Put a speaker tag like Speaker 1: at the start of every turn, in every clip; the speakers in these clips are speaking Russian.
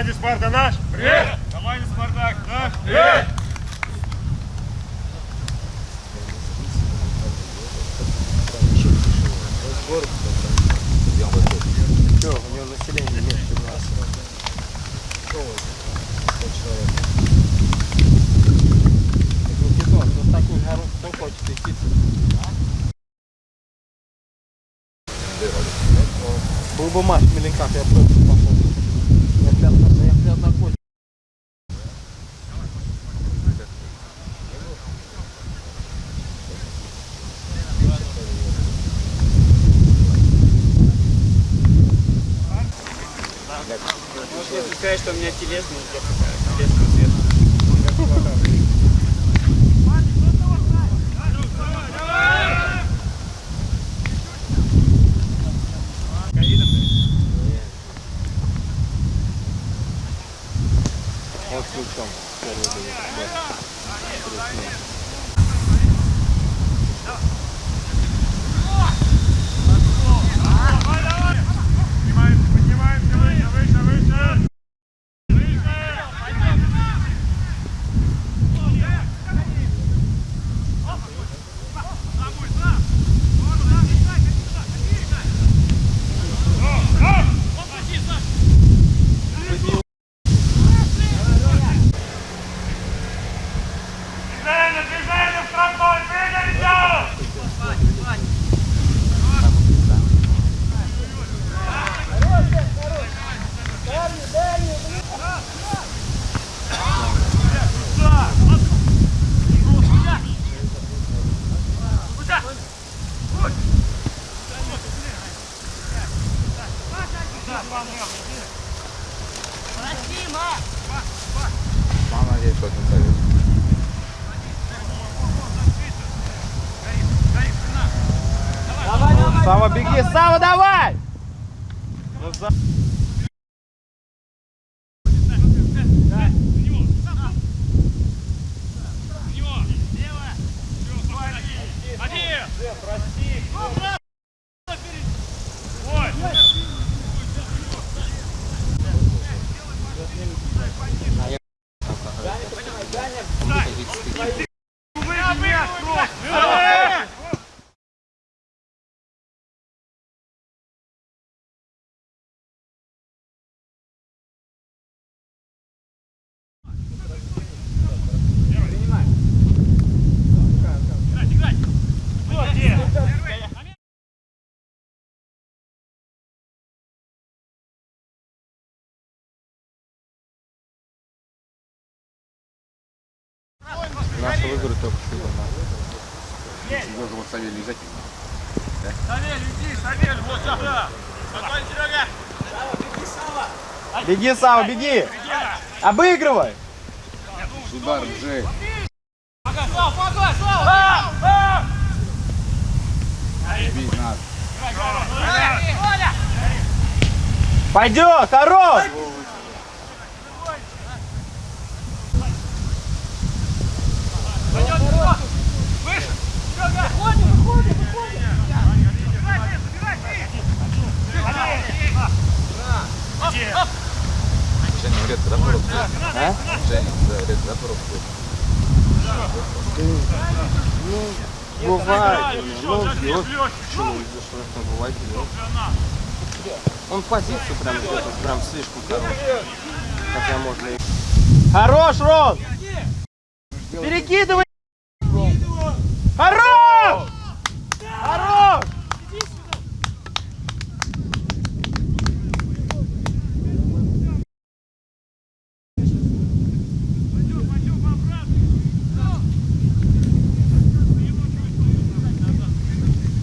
Speaker 1: Команде Спарта наш. Привет. Команде Спартак наш. Привет.
Speaker 2: Все, у него население меньше нас. Так Никитон, ну с таким гором кто хочет идти? Был бы матч в Меленках, я. Я прям, я прям на кость.
Speaker 3: Если сказать, что у меня телесный
Speaker 2: только что.
Speaker 4: Должен вот Савелий взять.
Speaker 1: Савель, иди, Савель, вот сюда! Готовь, Серега!
Speaker 2: Беги, Сава, беги! Обыгрывай!
Speaker 4: Удар, Джей. Бей, надо.
Speaker 2: Пойдет, хорош!
Speaker 4: Женя, редко, да, порог?
Speaker 2: А?
Speaker 4: Женя, да, редко, да, порог?
Speaker 2: Бывает. Ну, вот, почему там бывает, делает. Он позицию прям где-то прям слишком хороший. Хотя можно и... Хорош, Рон! Перекидывай! Хорош! Хорош!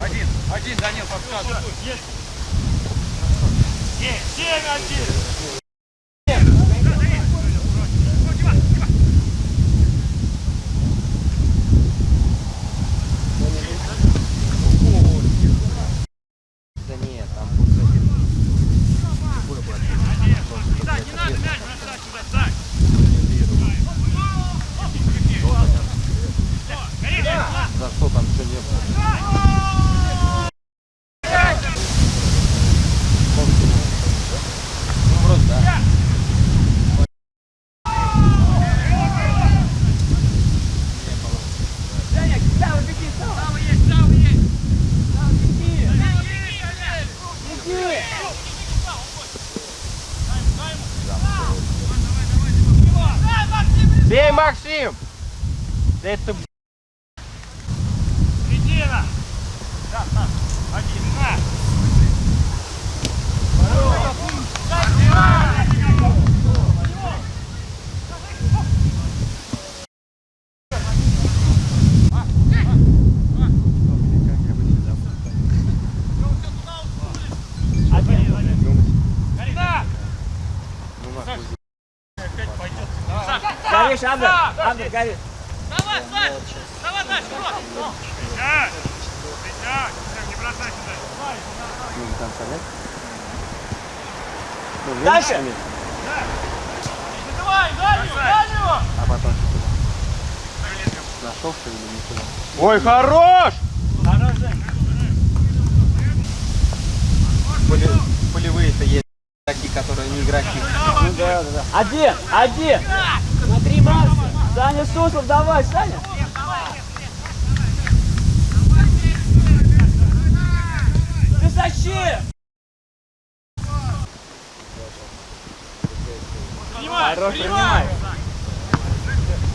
Speaker 1: Один, один, Данил, подсказывай. Есть. Есть, семь, один.
Speaker 2: Бей, Максим! Да это.
Speaker 1: Середина! Да, да. Один, на!
Speaker 3: Горишь, Абдер, Абдер, горишь.
Speaker 1: Давай, Сань! Давай дальше, вот! Встречай! Встречай! Не бросай сюда!
Speaker 2: Ну, до конца, нет? Ну,
Speaker 3: Дальше.
Speaker 2: шумит,
Speaker 1: Давай, дальнюю, дальнюю!
Speaker 2: А потом туда? Нашел, что ли, не туда? Ой, хорош!
Speaker 3: Хорош, Жень.
Speaker 2: Поле- Полевые-то есть такие, которые не игроки.
Speaker 3: Ну да, да, да. Один, один. Смотри, Макс. Саня Суслов, давай, Саня. Ты зачем?
Speaker 1: Принимай!
Speaker 3: Хорош, принимай.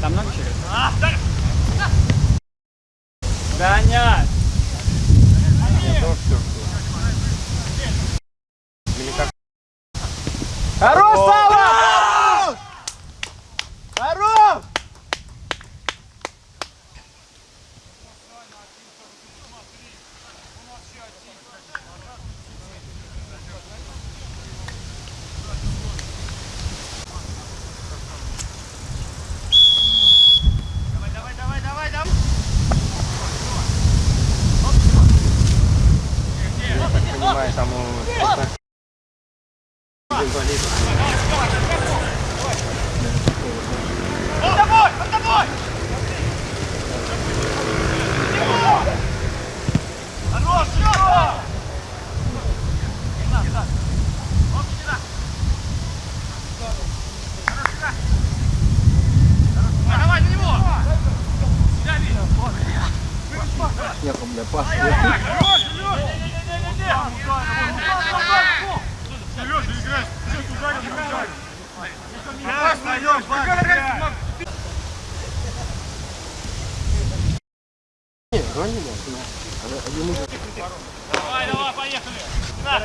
Speaker 3: Там много еще?
Speaker 1: А, дай!
Speaker 3: Гонять.
Speaker 2: Ну, все, Или как? Хорош, Сава! Хорош!
Speaker 1: Давай, давай, давай, давай, давай!
Speaker 2: Я так понимаю, там у спорта- инвалидов.
Speaker 1: Он тобой! Он тобой! Хорош, Лёва!
Speaker 4: Ехал, бля, пас.
Speaker 1: Хорош, Лёша! Сережа, играй! Сейчас ударим, ударим! Сейчас найдем, Бак!
Speaker 2: Не, звони, да.
Speaker 1: Давай, давай, поехали! На!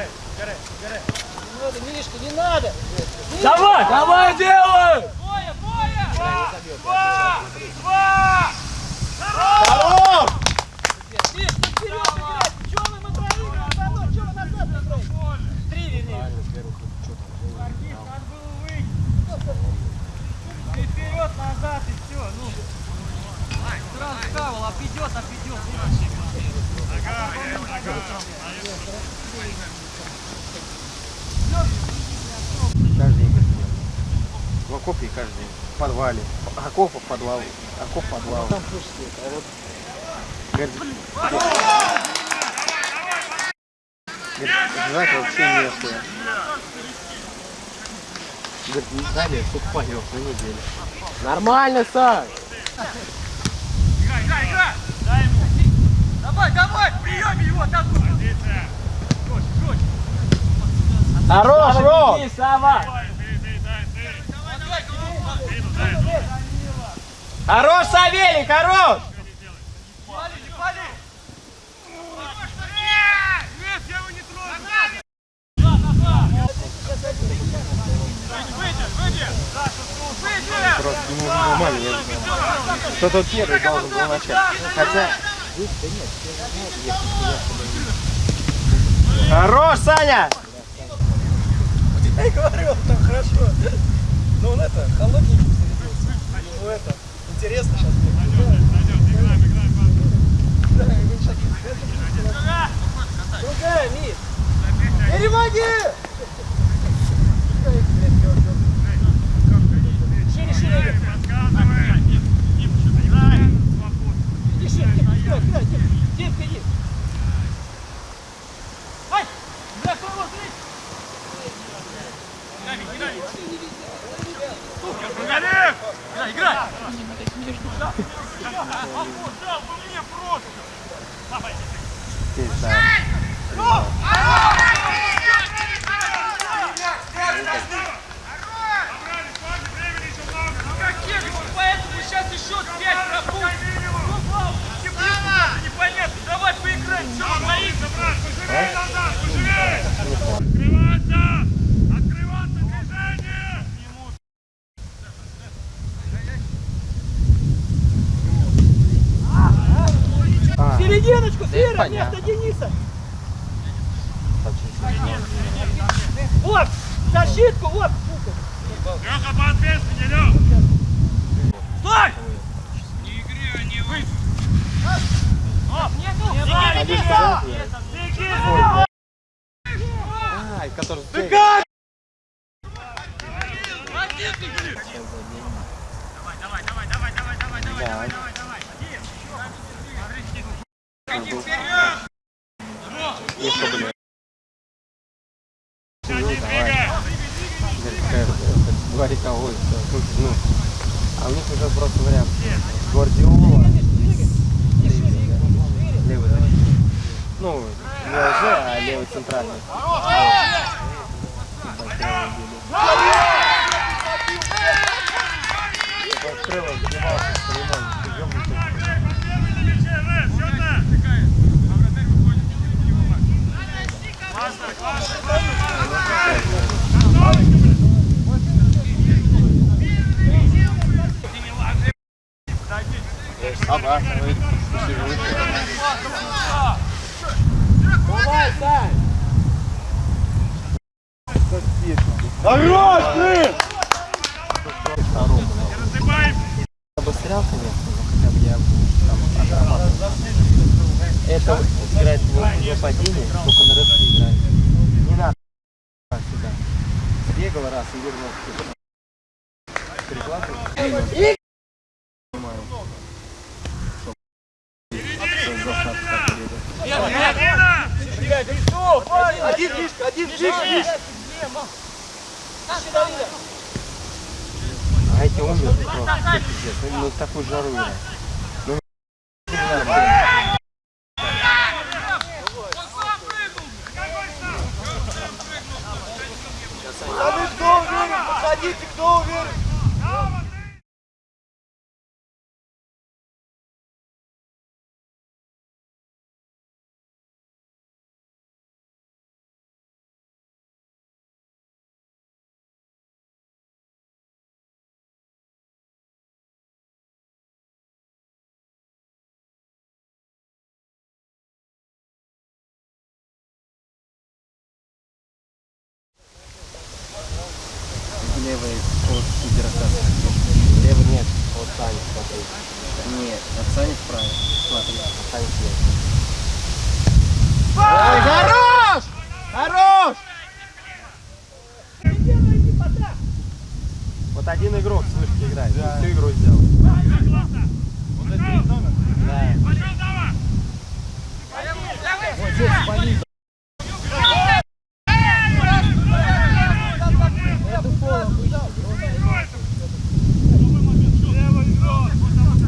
Speaker 3: Давай, давай, делай.
Speaker 1: Боя, боя! Два! Два! Два!
Speaker 2: Хорош!
Speaker 1: Вперед, назад и все, ну. Сразу кавал, обведет, обведет.
Speaker 2: Каждый день как делают. В окопе каждый день. В подвале. Окопа в подвал. Окоп в подвал. Там а вот... Говорит, Говорит, вообще местные. Говорит, не знали, тут поел на неделю. Нормально, Саш.
Speaker 1: Играй, играй, играй! Дай ему. Давай, давай, в приеме его, там.
Speaker 2: Хорош, Ром!
Speaker 3: Сава.
Speaker 1: Давай, ты, ты, дай, ты. Давай, давай, Спину дай, ну.
Speaker 2: Хорош, Савелий, хорош!
Speaker 1: Пали, не пали! Нет, я его не трогаю! Выйди, выйди! Выйди!
Speaker 2: Просто ему нормально, я не знаю. Кто-то первый должен был начать. Хотя... Хорош, Саня!
Speaker 5: Я и говорю, он там хорошо. Но он это, холодненький. Ему это, интересно сейчас. Да, ему сейчас Другая, Миш. Перемоги! Шире, шире.
Speaker 1: видишь? Пизда. Сейчас еще пять пропустим. Непонятно, давай поиграем. Все, стоит.
Speaker 2: Ай, который...
Speaker 1: Давай, давай, давай, давай, давай, давай,
Speaker 2: Да.
Speaker 1: давай, давай!
Speaker 2: Еще, блин.
Speaker 1: Один, двигай!
Speaker 2: Говорит, кого ну, а у них уже просто вариант. Гвардиола. Левый, да. Ну, не ЛЖ, а левый центральный. Открыл, сбивался, понимаешь, ёбнутый.
Speaker 1: Разыбаем!
Speaker 2: Обострял, конечно, но хотя бы я там. Это играть в нападении, только на рывке играет. Не надо сюда. Бегал раз и вернулся. Перекладывал.
Speaker 5: Один близко, один близко.
Speaker 2: А эти умерли просто, пиздец. Ну, такую жару. Ну.
Speaker 5: Пацаны, кто уверен? Подходите, кто уверен?
Speaker 2: Левый от Сидорокаса. Левый нет, от Сани, смотри. Нет, от Сани вправо. Смотри, от Сани слева.
Speaker 4: Ой, хорош! Хорош!
Speaker 2: Вот один игрок с вышки играет, всю игру сделал. Да.
Speaker 1: Пошел, давай!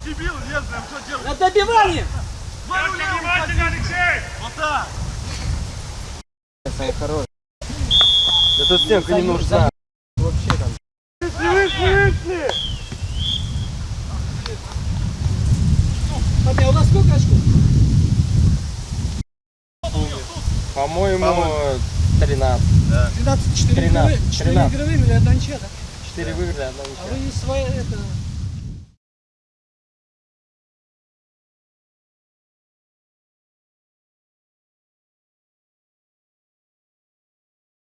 Speaker 1: Дебил, нет, прям что делать?
Speaker 5: На добивание!
Speaker 1: Леха, внимательно, Алексей! Вот так!
Speaker 2: Сань хорош. Да стенка не нужна. Вообще там.
Speaker 5: Папа, а у нас сколько очков?
Speaker 2: По-моему, 13.
Speaker 5: 13, 4
Speaker 2: 13,
Speaker 5: игровые, 4
Speaker 2: 13.
Speaker 5: игровыми или одна ничья, да?
Speaker 2: 4 выиграли, одна
Speaker 5: А
Speaker 2: ничья.
Speaker 5: вы не свои, это,